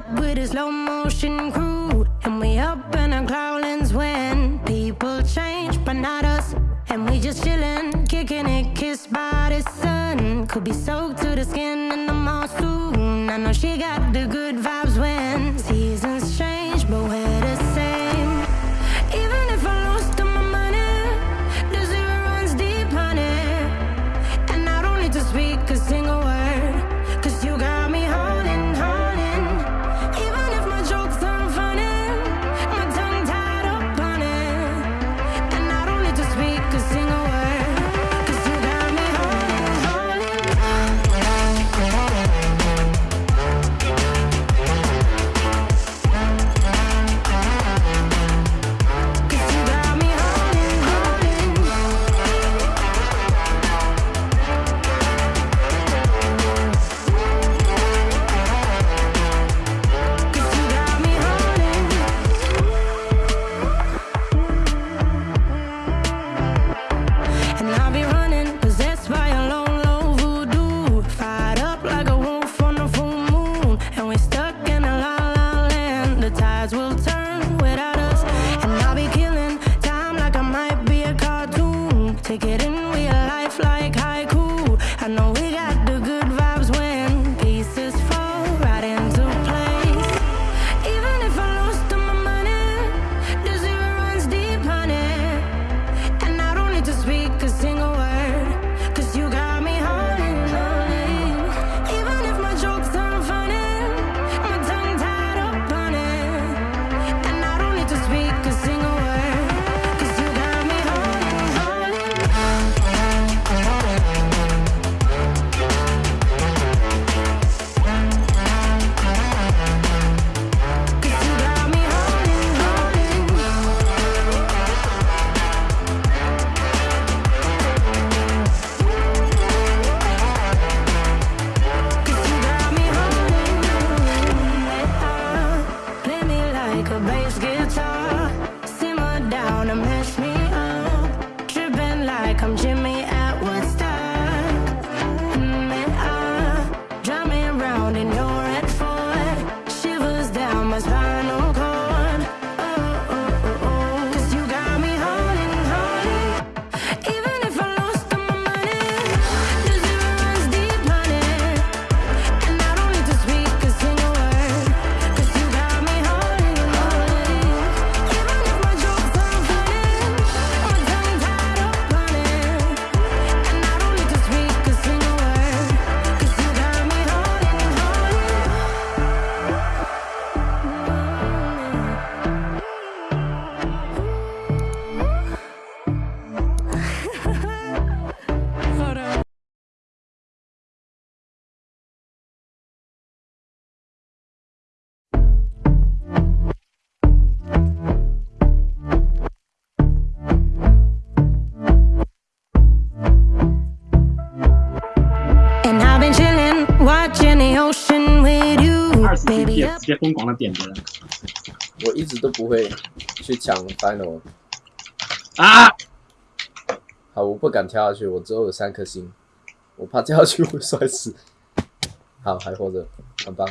up with a slow motion crew And we up in our growlings when People change, but not us And we just chillin', kickin' it, kissed by the sun. Could be soaked to the skin in the mall soon I know she got the good vibes when Getting in, we Like I'm Jimmy 直接疯狂的点人。我一直都不会去抢 final 啊！好我不敢跳下去我只有三颗星。我怕跳下去会摔死。好还活着很棒。